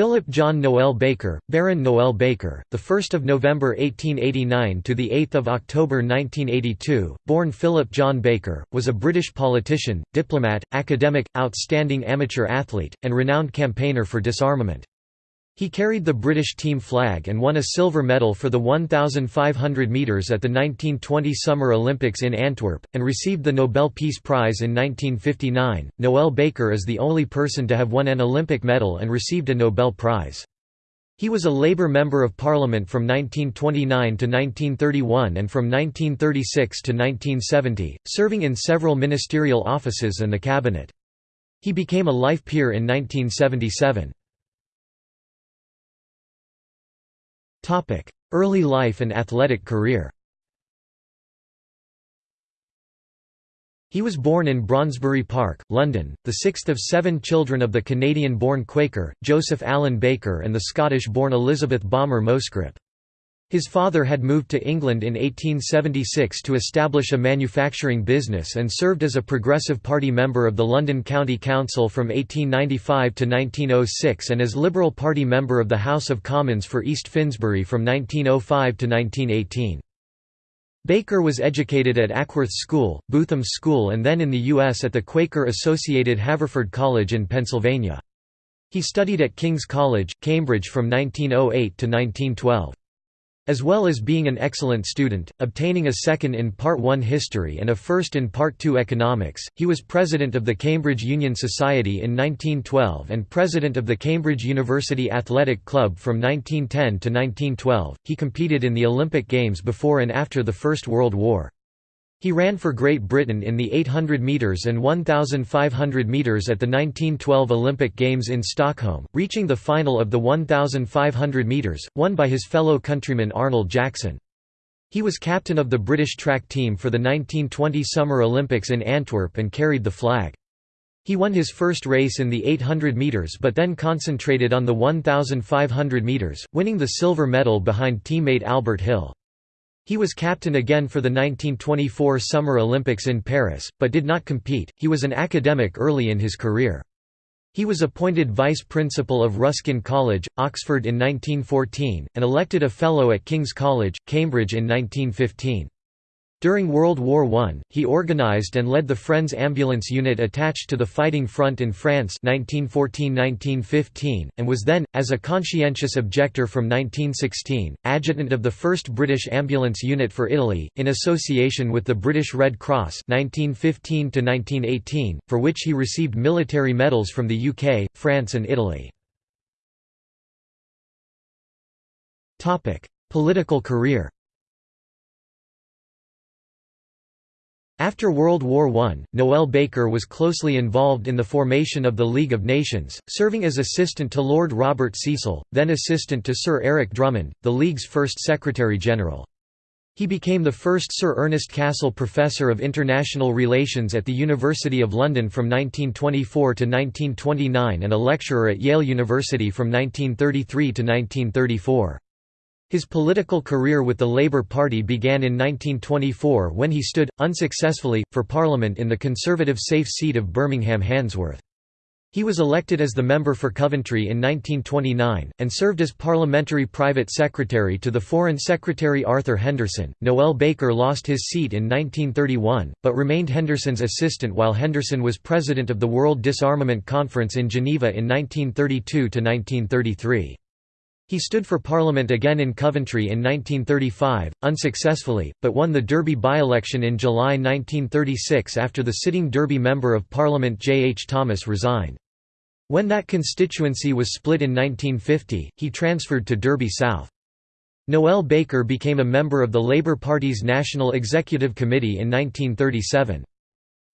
Philip John Noel Baker, Baron Noel Baker, the 1st of November 1889 to the 8th of October 1982, born Philip John Baker, was a British politician, diplomat, academic, outstanding amateur athlete, and renowned campaigner for disarmament. He carried the British team flag and won a silver medal for the 1,500 metres at the 1920 Summer Olympics in Antwerp, and received the Nobel Peace Prize in 1959. Noel Baker is the only person to have won an Olympic medal and received a Nobel Prize. He was a Labour Member of Parliament from 1929 to 1931 and from 1936 to 1970, serving in several ministerial offices and the cabinet. He became a life peer in 1977. Early life and athletic career He was born in Brondesbury Park, London, the sixth of seven children of the Canadian-born Quaker, Joseph Allen Baker and the Scottish-born Elizabeth Balmer Moscrip. His father had moved to England in 1876 to establish a manufacturing business and served as a Progressive Party member of the London County Council from 1895 to 1906 and as Liberal Party member of the House of Commons for East Finsbury from 1905 to 1918. Baker was educated at Ackworth School, Bootham School and then in the U.S. at the Quaker-associated Haverford College in Pennsylvania. He studied at King's College, Cambridge from 1908 to 1912. As well as being an excellent student, obtaining a second in Part 1 History and a first in Part 2 Economics, he was president of the Cambridge Union Society in 1912 and president of the Cambridge University Athletic Club from 1910 to 1912. He competed in the Olympic Games before and after the First World War. He ran for Great Britain in the 800 metres and 1,500 metres at the 1912 Olympic Games in Stockholm, reaching the final of the 1,500 metres, won by his fellow countryman Arnold Jackson. He was captain of the British track team for the 1920 Summer Olympics in Antwerp and carried the flag. He won his first race in the 800 metres but then concentrated on the 1,500 metres, winning the silver medal behind teammate Albert Hill. He was captain again for the 1924 Summer Olympics in Paris, but did not compete. He was an academic early in his career. He was appointed vice principal of Ruskin College, Oxford in 1914, and elected a Fellow at King's College, Cambridge in 1915. During World War I, he organized and led the Friends Ambulance Unit attached to the fighting front in France 1914–1915, and was then, as a conscientious objector from 1916, adjutant of the 1st British Ambulance Unit for Italy, in association with the British Red Cross 1915–1918, for which he received military medals from the UK, France and Italy. Political career After World War I, Noel Baker was closely involved in the formation of the League of Nations, serving as assistant to Lord Robert Cecil, then assistant to Sir Eric Drummond, the League's first Secretary-General. He became the first Sir Ernest Cassel Professor of International Relations at the University of London from 1924 to 1929 and a lecturer at Yale University from 1933 to 1934. His political career with the Labour Party began in 1924 when he stood, unsuccessfully, for Parliament in the Conservative safe seat of Birmingham Handsworth. He was elected as the member for Coventry in 1929, and served as parliamentary private secretary to the Foreign Secretary Arthur Henderson. Noel Baker lost his seat in 1931, but remained Henderson's assistant while Henderson was president of the World Disarmament Conference in Geneva in 1932 1933. He stood for Parliament again in Coventry in 1935, unsuccessfully, but won the Derby by-election in July 1936 after the sitting Derby Member of Parliament J. H. Thomas resigned. When that constituency was split in 1950, he transferred to Derby South. Noel Baker became a member of the Labour Party's National Executive Committee in 1937.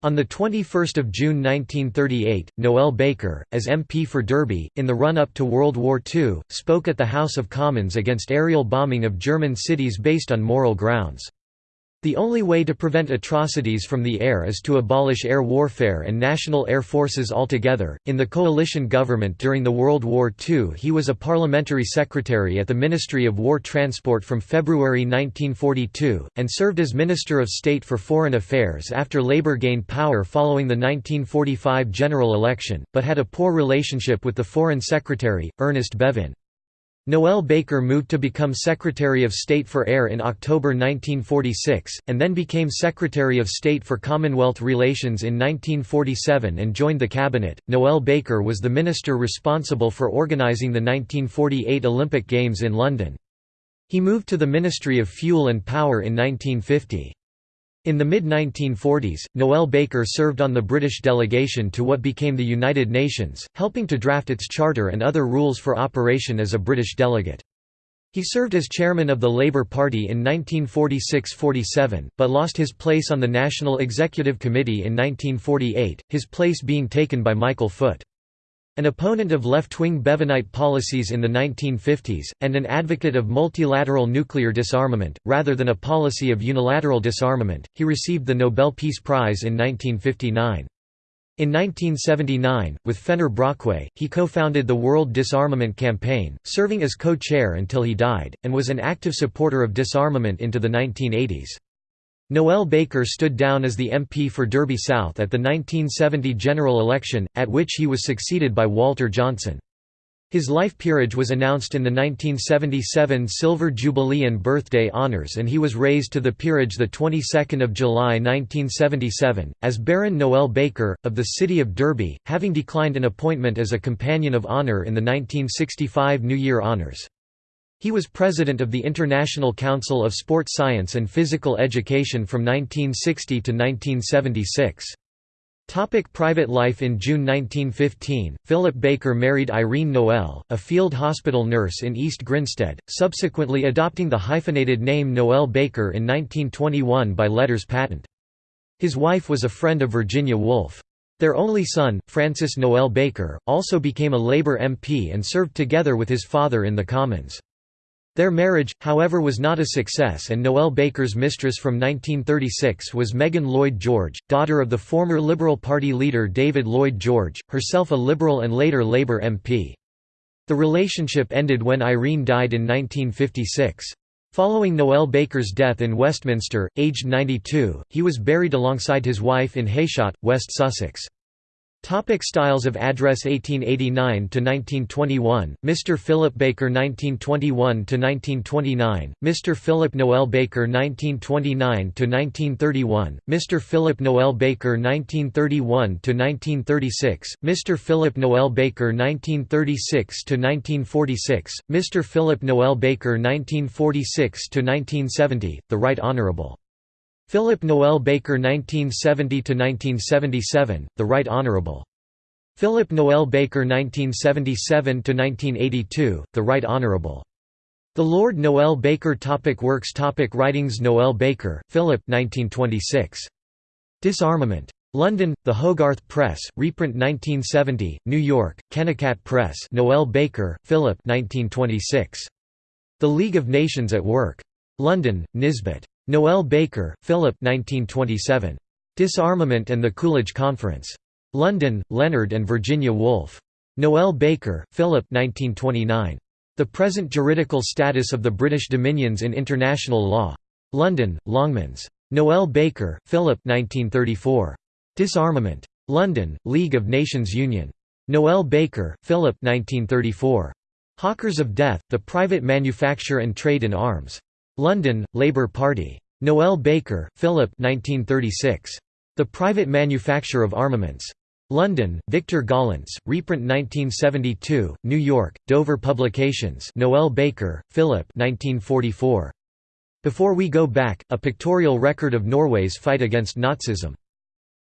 On 21 June 1938, Noel Baker, as MP for Derby, in the run-up to World War II, spoke at the House of Commons against aerial bombing of German cities based on moral grounds. The only way to prevent atrocities from the air is to abolish air warfare and national air forces altogether. In the coalition government during the World War II, he was a parliamentary secretary at the Ministry of War Transport from February 1942, and served as Minister of State for Foreign Affairs after Labour gained power following the 1945 general election, but had a poor relationship with the Foreign Secretary, Ernest Bevin. Noel Baker moved to become Secretary of State for Air in October 1946, and then became Secretary of State for Commonwealth Relations in 1947 and joined the cabinet. Noel Baker was the minister responsible for organising the 1948 Olympic Games in London. He moved to the Ministry of Fuel and Power in 1950. In the mid-1940s, Noel Baker served on the British delegation to what became the United Nations, helping to draft its charter and other rules for operation as a British delegate. He served as chairman of the Labour Party in 1946–47, but lost his place on the National Executive Committee in 1948, his place being taken by Michael Foot. An opponent of left-wing Bevanite policies in the 1950s, and an advocate of multilateral nuclear disarmament, rather than a policy of unilateral disarmament, he received the Nobel Peace Prize in 1959. In 1979, with Fenner Brockway, he co-founded the World Disarmament Campaign, serving as co-chair until he died, and was an active supporter of disarmament into the 1980s. Noel Baker stood down as the MP for Derby South at the 1970 general election, at which he was succeeded by Walter Johnson. His life peerage was announced in the 1977 Silver Jubilee and Birthday Honours and he was raised to the peerage the 22nd of July 1977, as Baron Noel Baker, of the city of Derby, having declined an appointment as a Companion of Honour in the 1965 New Year Honours. He was president of the International Council of Sport Science and Physical Education from 1960 to 1976. Topic private life In June 1915, Philip Baker married Irene Noel, a field hospital nurse in East Grinstead, subsequently adopting the hyphenated name Noel Baker in 1921 by letters patent. His wife was a friend of Virginia Woolf. Their only son, Francis Noel Baker, also became a Labour MP and served together with his father in the Commons. Their marriage, however was not a success and Noel Baker's mistress from 1936 was Megan Lloyd George, daughter of the former Liberal Party leader David Lloyd George, herself a Liberal and later Labour MP. The relationship ended when Irene died in 1956. Following Noel Baker's death in Westminster, aged 92, he was buried alongside his wife in Heyshott, West Sussex. Topic styles of address 1889–1921, Mr. Philip Baker 1921–1929, Mr. Philip Noel Baker 1929–1931, Mr. Philip Noel Baker 1931–1936, Mr. Philip Noel Baker 1936–1946, Mr. Philip Noel Baker 1946–1970, The Right Honourable Philip Noel Baker 1970–1977, The Right Honourable. Philip Noel Baker 1977–1982, The Right Honourable. The Lord Noel Baker topic Works topic Writings Noel Baker, Philip 1926. Disarmament. London, The Hogarth Press, reprint 1970, New York, Kennikat Press Noel Baker, Philip 1926. The League of Nations at Work. London, Nisbet. Noel Baker, Philip 1927. Disarmament and the Coolidge Conference. London, Leonard and Virginia Woolf. Noel Baker, Philip 1929. The Present Juridical Status of the British Dominions in International Law. London, Longmans. Noel Baker, Philip 1934. Disarmament. London, League of Nations Union. Noel Baker, Philip 1934. Hawkers of Death, The Private Manufacture and Trade in Arms. London, Labour Party. Noel Baker, Philip 1936. The Private Manufacture of Armaments. London, Victor Gollancz, reprint 1972, New York, Dover Publications Noel Baker, Philip 1944. Before We Go Back, a pictorial record of Norway's fight against Nazism.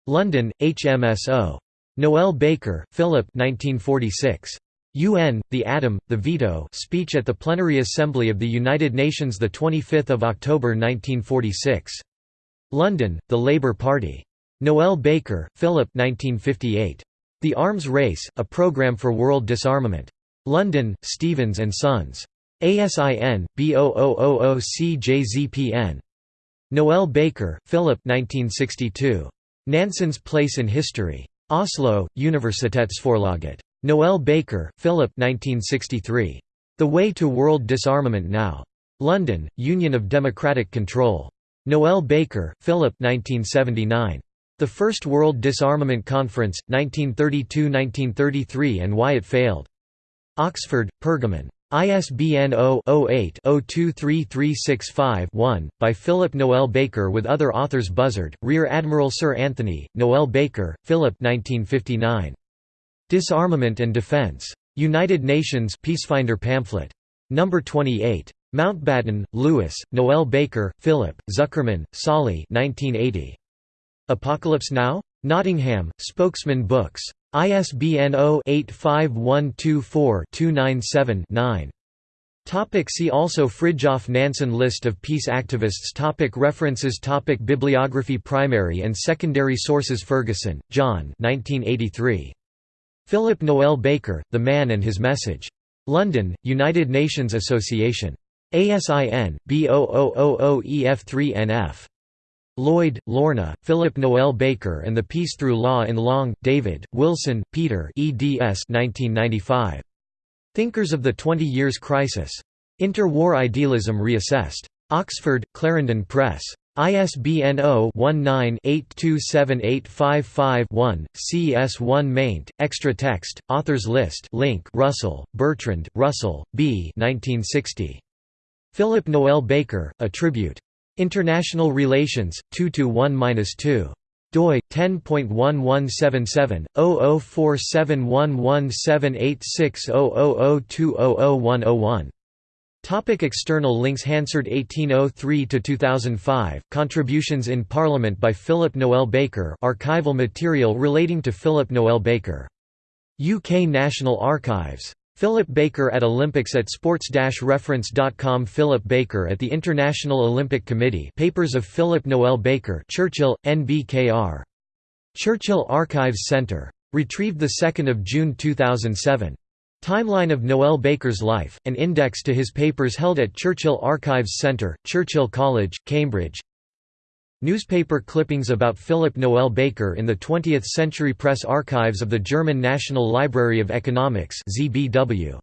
London, HMSO. Noel Baker, Philip 1946. UN, the Atom, the Veto speech at the Plenary Assembly of the United Nations 25 October 1946. London, The Labour Party. Noel Baker, Philip 1958. The Arms Race, A Programme for World Disarmament. London, Stevens and Sons. ASIN, B0000CJZPN. Noel Baker, Philip 1962. Nansen's Place in History. Oslo, Universitetsforlaget. Noel Baker, Philip 1963. The Way to World Disarmament Now. London, Union of Democratic Control. Noel Baker, Philip 1979. The First World Disarmament Conference, 1932–1933 and Why It Failed. Oxford, Pergamon. ISBN 0-08-023365-1, by Philip Noel Baker with other authors Buzzard, Rear Admiral Sir Anthony, Noel Baker, Philip 1959. Disarmament and Defense. United Nations Peacefinder pamphlet. No. 28. Mountbatten, Louis, Noel Baker, Philip, Zuckerman, Solly 1980. Apocalypse Now? Nottingham, Spokesman Books. ISBN 0-85124-297-9. Topic see also Fridtjof Nansen List of peace activists topic References topic Bibliography Primary and secondary sources Ferguson, John 1983. Philip Noel Baker, The Man and His Message. London, United Nations Association. ASIN, B0000EF3NF. Lloyd, Lorna, Philip Noel Baker and the Peace Through Law in Long, David, Wilson, Peter eds 1995. Thinkers of the Twenty Years' Crisis. Interwar Idealism Reassessed. Oxford, Clarendon Press. ISBN 0-19-827855-1, CS1 maint, extra text, authors list link Russell, Bertrand, Russell, B. 1960. Philip Noel Baker, A Tribute. International Relations, 2–1–2 doi 10.1177 004711786000200101 Topic external links Hansard 1803–2005, Contributions in Parliament by Philip Noel Baker archival material relating to Philip Noel Baker. UK National Archives. Philip Baker at Olympics at sports-reference.com Philip Baker at the International Olympic Committee Papers of Philip Noel Baker Churchill, NBKR. Churchill Archives Centre. Retrieved 2 June 2007. Timeline of Noel Baker's life, an index to his papers held at Churchill Archives Centre, Churchill College, Cambridge Newspaper clippings about Philip Noel Baker in the 20th Century Press Archives of the German National Library of Economics ZBW.